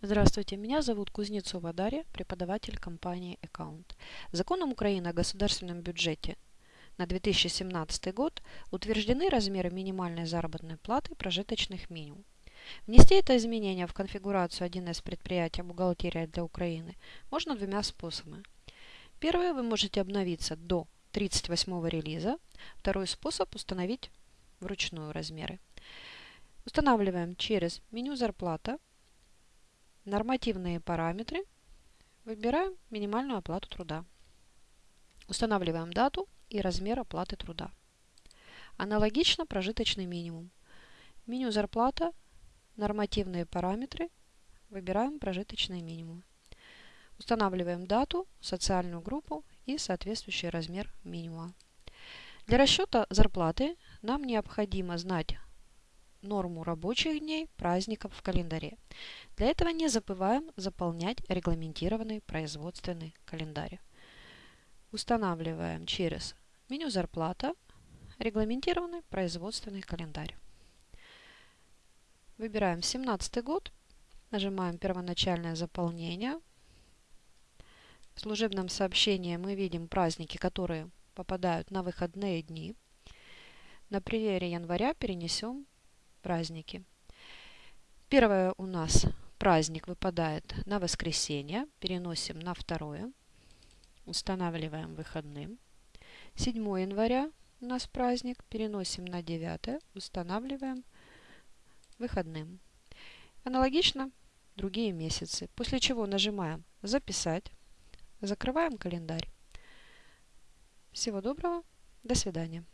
Здравствуйте, меня зовут Кузнецова Дарья, преподаватель компании Account. Законом Украины о государственном бюджете на 2017 год утверждены размеры минимальной заработной платы и прожиточных минимум. Внести это изменение в конфигурацию 1С предприятия «Бухгалтерия для Украины» можно двумя способами. Первый вы можете обновиться до 38 релиза. Второй способ установить вручную размеры. Устанавливаем через меню «Зарплата», Нормативные параметры. Выбираем минимальную оплату труда. Устанавливаем дату и размер оплаты труда. Аналогично прожиточный минимум. Меню «Зарплата», нормативные параметры. Выбираем прожиточный минимум. Устанавливаем дату, социальную группу и соответствующий размер минимума. Для расчета зарплаты нам необходимо знать норму рабочих дней, праздников в календаре. Для этого не забываем заполнять регламентированный производственный календарь. Устанавливаем через меню «Зарплата» регламентированный производственный календарь. Выбираем 17 год, нажимаем «Первоначальное заполнение». В служебном сообщении мы видим праздники, которые попадают на выходные дни. На примере января перенесем праздники. Первое у нас праздник выпадает на воскресенье. Переносим на второе. Устанавливаем выходным. 7 января у нас праздник. Переносим на 9. Устанавливаем выходным. Аналогично другие месяцы. После чего нажимаем «Записать». Закрываем календарь. Всего доброго. До свидания.